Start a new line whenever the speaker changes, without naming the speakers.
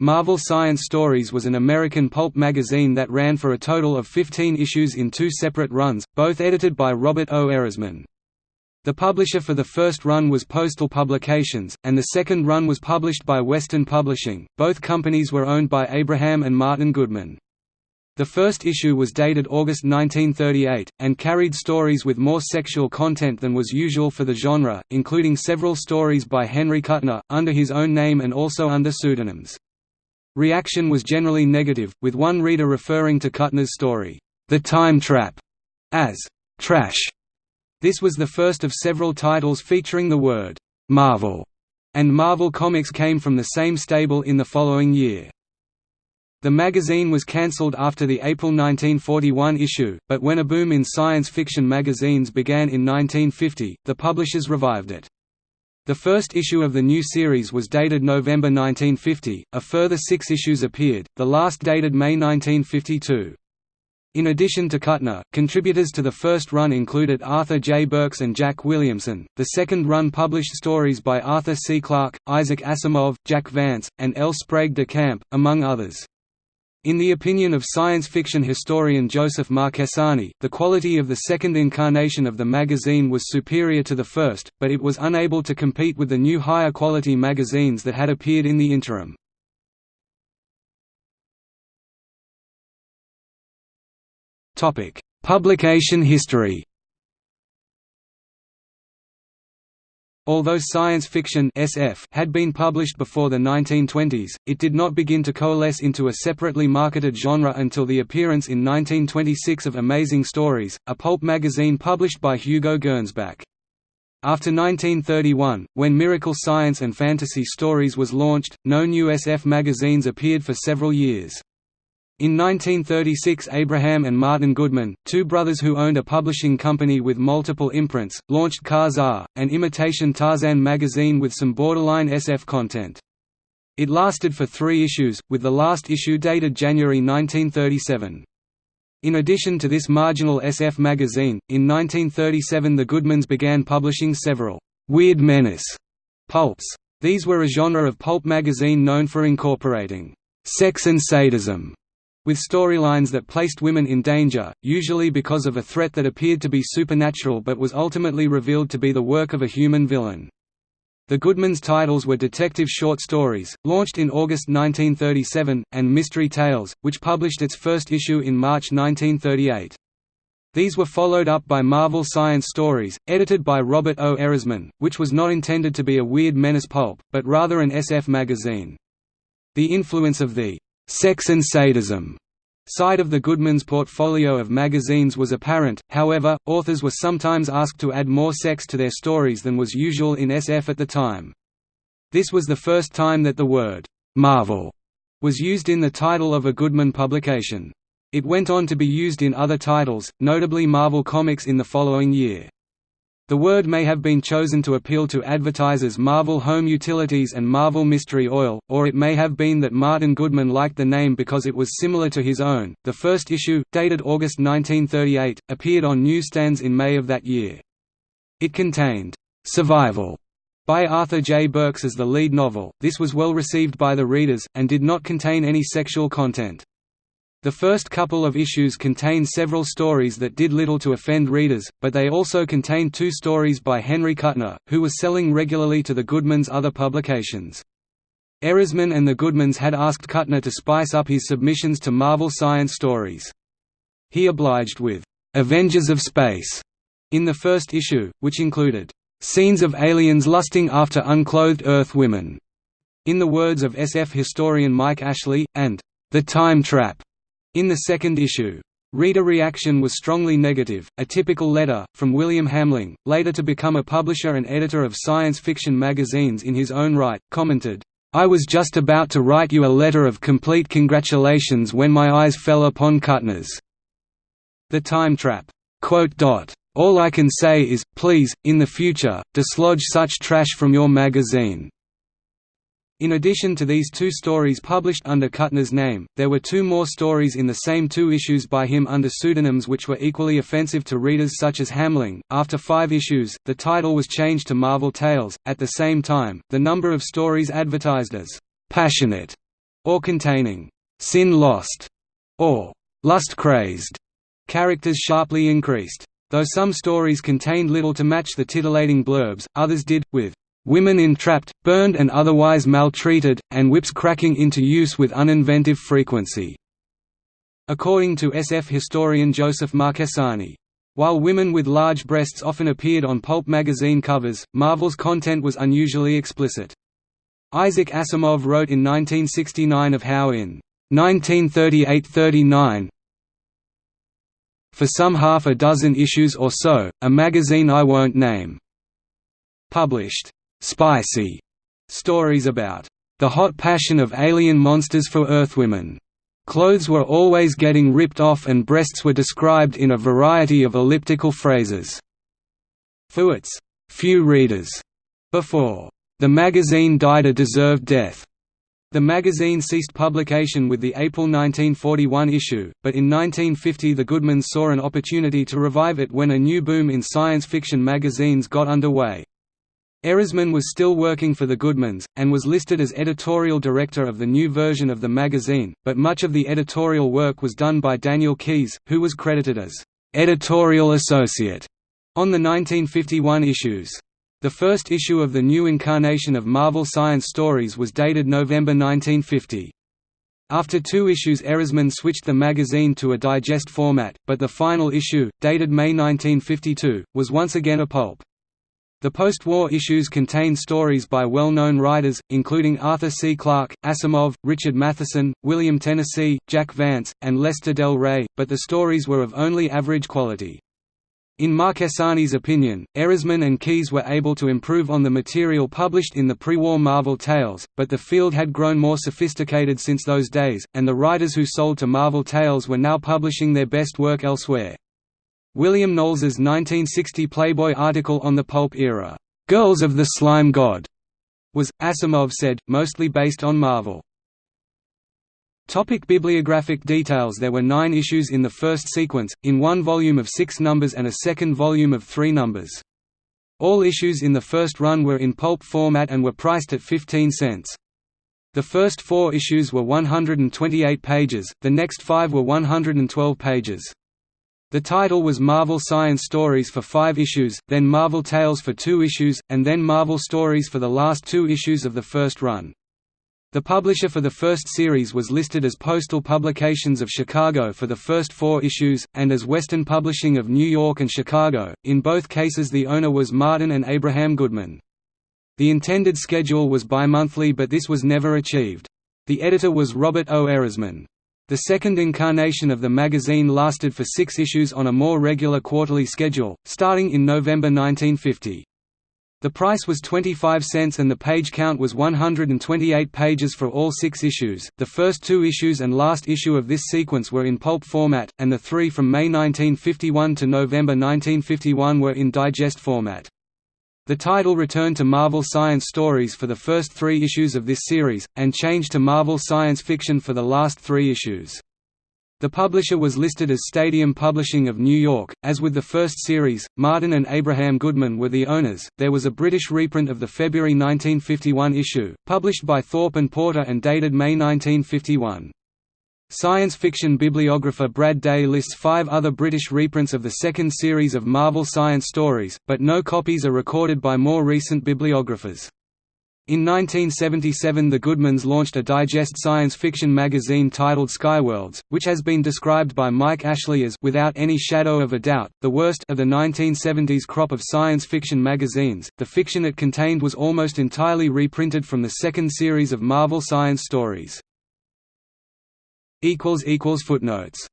Marvel Science Stories was an American pulp magazine that ran for a total of 15 issues in two separate runs, both edited by Robert O. Erisman. The publisher for the first run was Postal Publications, and the second run was published by Western Publishing. Both companies were owned by Abraham and Martin Goodman. The first issue was dated August 1938, and carried stories with more sexual content than was usual for the genre, including several stories by Henry Kuttner, under his own name and also under pseudonyms. Reaction was generally negative, with one reader referring to Kuttner's story, The Time Trap, as trash. This was the first of several titles featuring the word Marvel, and Marvel Comics came from the same stable in the following year. The magazine was cancelled after the April 1941 issue, but when a boom in science fiction magazines began in 1950, the publishers revived it. The first issue of the new series was dated November 1950, a further six issues appeared, the last dated May 1952. In addition to Kuttner, contributors to the first run included Arthur J. Burks and Jack Williamson. The second run published stories by Arthur C. Clarke, Isaac Asimov, Jack Vance, and L. Sprague de Camp, among others. In the opinion of science fiction historian Joseph Marchesani, the quality of the second incarnation of the magazine was superior to the first, but it was unable to compete with the new higher quality magazines that had appeared in the interim. Publication history Although science fiction SF had been published before the 1920s, it did not begin to coalesce into a separately marketed genre until the appearance in 1926 of Amazing Stories, a pulp magazine published by Hugo Gernsback. After 1931, when Miracle Science and Fantasy Stories was launched, no new SF magazines appeared for several years. In 1936 Abraham and Martin Goodman, two brothers who owned a publishing company with multiple imprints, launched Ka-Zar, an imitation Tarzan magazine with some borderline SF content. It lasted for three issues, with the last issue dated January 1937. In addition to this marginal SF magazine, in 1937 the Goodmans began publishing several «Weird Menace» pulps. These were a genre of pulp magazine known for incorporating «sex and sadism» with storylines that placed women in danger, usually because of a threat that appeared to be supernatural but was ultimately revealed to be the work of a human villain. The Goodmans titles were detective short stories, launched in August 1937, and Mystery Tales, which published its first issue in March 1938. These were followed up by Marvel Science Stories, edited by Robert O. Erisman, which was not intended to be a weird menace pulp, but rather an SF magazine. The influence of the sex and sadism side of the Goodman's portfolio of magazines was apparent, however, authors were sometimes asked to add more sex to their stories than was usual in SF at the time. This was the first time that the word, "'Marvel' was used in the title of a Goodman publication. It went on to be used in other titles, notably Marvel Comics in the following year. The word may have been chosen to appeal to advertisers Marvel Home Utilities and Marvel Mystery Oil, or it may have been that Martin Goodman liked the name because it was similar to his own. The first issue, dated August 1938, appeared on newsstands in May of that year. It contained Survival by Arthur J. Burks as the lead novel. This was well received by the readers, and did not contain any sexual content. The first couple of issues contained several stories that did little to offend readers, but they also contained two stories by Henry Kuttner, who was selling regularly to the Goodmans' other publications. Erisman and the Goodmans had asked Kuttner to spice up his submissions to Marvel Science stories. He obliged with "'Avengers of Space' in the first issue, which included "'scenes of aliens lusting after unclothed Earth women' in the words of SF historian Mike Ashley, and "'The Time Trap' In the second issue, Reader reaction was strongly negative. A typical letter, from William Hamling, later to become a publisher and editor of science fiction magazines in his own right, commented, I was just about to write you a letter of complete congratulations when my eyes fell upon Kuttner's The Time Trap. All I can say is, please, in the future, dislodge such trash from your magazine. In addition to these two stories published under Kuttner's name, there were two more stories in the same two issues by him under pseudonyms which were equally offensive to readers such as Hamling. After five issues, the title was changed to Marvel Tales. At the same time, the number of stories advertised as passionate or containing sin-lost or lust-crazed characters sharply increased. Though some stories contained little to match the titillating blurbs, others did, with women entrapped, burned and otherwise maltreated, and whips cracking into use with uninventive frequency. According to SF historian Joseph Marchesani, while women with large breasts often appeared on pulp magazine covers, Marvel's content was unusually explicit. Isaac Asimov wrote in 1969 of how in 1938–39 For some half a dozen issues or so, a magazine I won't name published «spicy» stories about «the hot passion of alien monsters for Earthwomen». Clothes were always getting ripped off and breasts were described in a variety of elliptical phrases. «few readers» before the magazine died a deserved death. The magazine ceased publication with the April 1941 issue, but in 1950 the Goodmans saw an opportunity to revive it when a new boom in science fiction magazines got underway. Erisman was still working for the Goodmans, and was listed as editorial director of the new version of the magazine, but much of the editorial work was done by Daniel Keyes, who was credited as editorial associate on the 1951 issues. The first issue of the new incarnation of Marvel Science Stories was dated November 1950. After two issues Erisman switched the magazine to a digest format, but the final issue, dated May 1952, was once again a pulp. The post-war issues contained stories by well-known writers, including Arthur C. Clarke, Asimov, Richard Matheson, William Tennessee, Jack Vance, and Lester Del Rey, but the stories were of only average quality. In Marchesani's opinion, Erisman and Keyes were able to improve on the material published in the pre-war Marvel Tales, but the field had grown more sophisticated since those days, and the writers who sold to Marvel Tales were now publishing their best work elsewhere. William Knoles's 1960 Playboy article on the pulp era, "'Girls of the Slime God' was, Asimov said, mostly based on Marvel. Topic bibliographic details There were nine issues in the first sequence, in one volume of six numbers and a second volume of three numbers. All issues in the first run were in pulp format and were priced at 15 cents. The first four issues were 128 pages, the next five were 112 pages. The title was Marvel Science Stories for five issues, then Marvel Tales for two issues, and then Marvel Stories for the last two issues of the first run. The publisher for the first series was listed as Postal Publications of Chicago for the first four issues, and as Western Publishing of New York and Chicago, in both cases the owner was Martin and Abraham Goodman. The intended schedule was bi-monthly but this was never achieved. The editor was Robert O. Erisman. The second incarnation of the magazine lasted for six issues on a more regular quarterly schedule, starting in November 1950. The price was 25 cents and the page count was 128 pages for all six issues. The first two issues and last issue of this sequence were in pulp format, and the three from May 1951 to November 1951 were in digest format. The title returned to Marvel Science Stories for the first three issues of this series, and changed to Marvel Science Fiction for the last three issues. The publisher was listed as Stadium Publishing of New York. As with the first series, Martin and Abraham Goodman were the owners. There was a British reprint of the February 1951 issue, published by Thorpe and Porter and dated May 1951. Science fiction bibliographer Brad Day lists five other British reprints of the second series of Marvel Science Stories, but no copies are recorded by more recent bibliographers. In 1977 the Goodmans launched a digest science fiction magazine titled Skyworlds, which has been described by Mike Ashley as without any shadow of a doubt, the worst of the 1970s crop of science fiction magazines. The fiction it contained was almost entirely reprinted from the second series of Marvel Science Stories. Footnotes